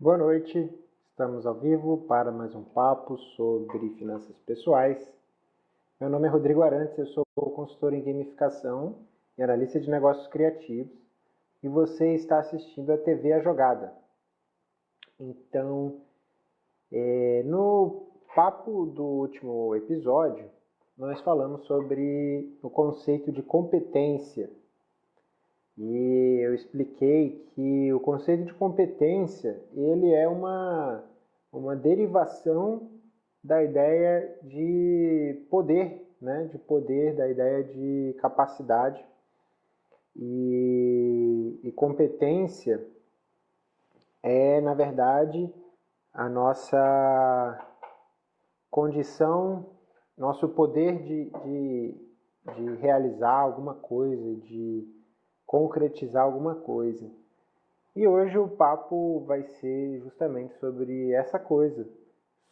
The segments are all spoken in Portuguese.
Boa noite, estamos ao vivo para mais um papo sobre finanças pessoais. Meu nome é Rodrigo Arantes, eu sou consultor em gamificação e analista de negócios criativos e você está assistindo a TV A Jogada. Então, é, no papo do último episódio, nós falamos sobre o conceito de competência e expliquei que o conceito de competência ele é uma, uma derivação da ideia de poder, né? de poder, da ideia de capacidade. E, e competência é, na verdade, a nossa condição, nosso poder de, de, de realizar alguma coisa, de concretizar alguma coisa. E hoje o papo vai ser justamente sobre essa coisa,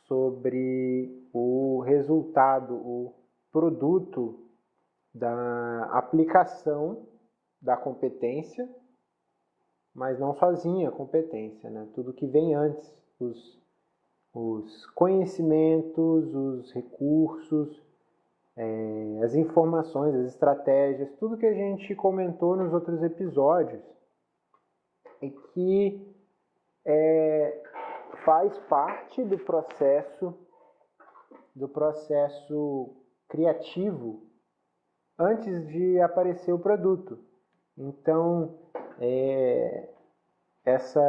sobre o resultado, o produto da aplicação da competência, mas não sozinha a competência, né? tudo que vem antes, os, os conhecimentos, os recursos, é, as informações, as estratégias, tudo que a gente comentou nos outros episódios e que é, faz parte do processo do processo criativo antes de aparecer o produto. Então, é, essa,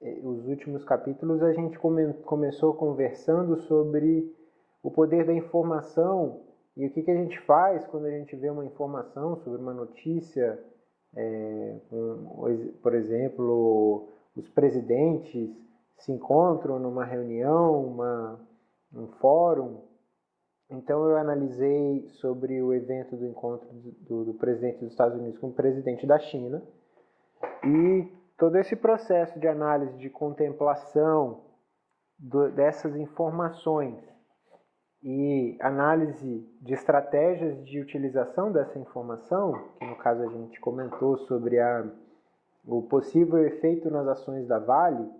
é, os últimos capítulos a gente come, começou conversando sobre o poder da informação e o que, que a gente faz quando a gente vê uma informação sobre uma notícia, é, um, por exemplo, os presidentes se encontram numa reunião, uma, um fórum. Então eu analisei sobre o evento do encontro do, do presidente dos Estados Unidos com o presidente da China e todo esse processo de análise, de contemplação do, dessas informações e análise de estratégias de utilização dessa informação, que no caso a gente comentou sobre a, o possível efeito nas ações da Vale,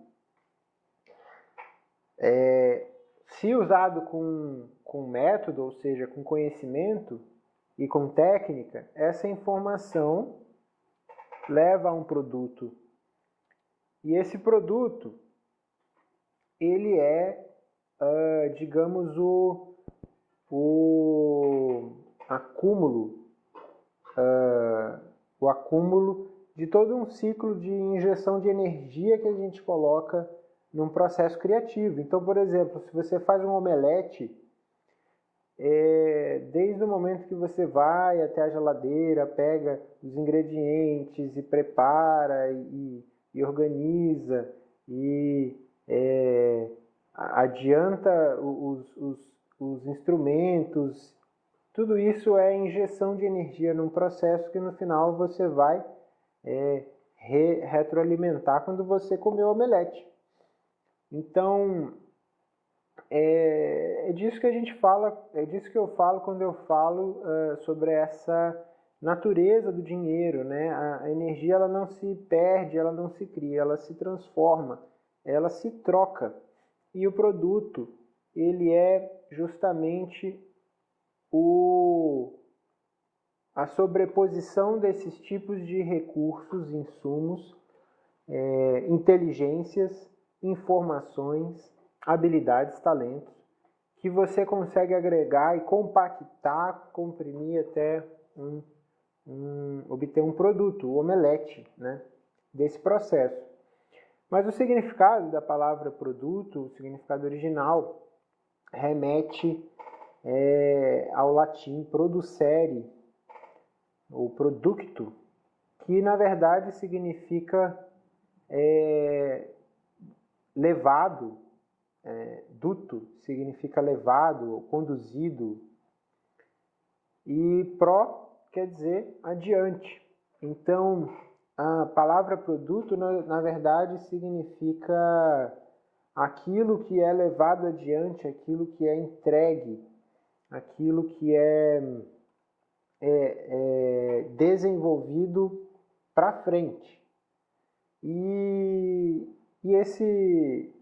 é, se usado com, com método, ou seja, com conhecimento e com técnica, essa informação leva a um produto. E esse produto, ele é, uh, digamos, o, o acúmulo, uh, o acúmulo de todo um ciclo de injeção de energia que a gente coloca num processo criativo. Então, por exemplo, se você faz um omelete, é, desde o momento que você vai até a geladeira, pega os ingredientes e prepara e, e organiza e é, adianta os, os os instrumentos, tudo isso é injeção de energia num processo que no final você vai é, re retroalimentar quando você comer o omelete. Então, é, é, disso que a gente fala, é disso que eu falo quando eu falo uh, sobre essa natureza do dinheiro, né? A energia ela não se perde, ela não se cria, ela se transforma, ela se troca. E o produto, ele é justamente o, a sobreposição desses tipos de recursos, insumos, é, inteligências, informações, habilidades, talentos, que você consegue agregar e compactar, comprimir até um, um, obter um produto, o omelete, né, desse processo. Mas o significado da palavra produto, o significado original, remete é, ao latim producere, ou producto, que na verdade significa é, levado, é, duto significa levado, conduzido, e pro quer dizer adiante. Então, a palavra produto, na, na verdade, significa aquilo que é levado adiante, aquilo que é entregue, aquilo que é, é, é desenvolvido para frente. E E esse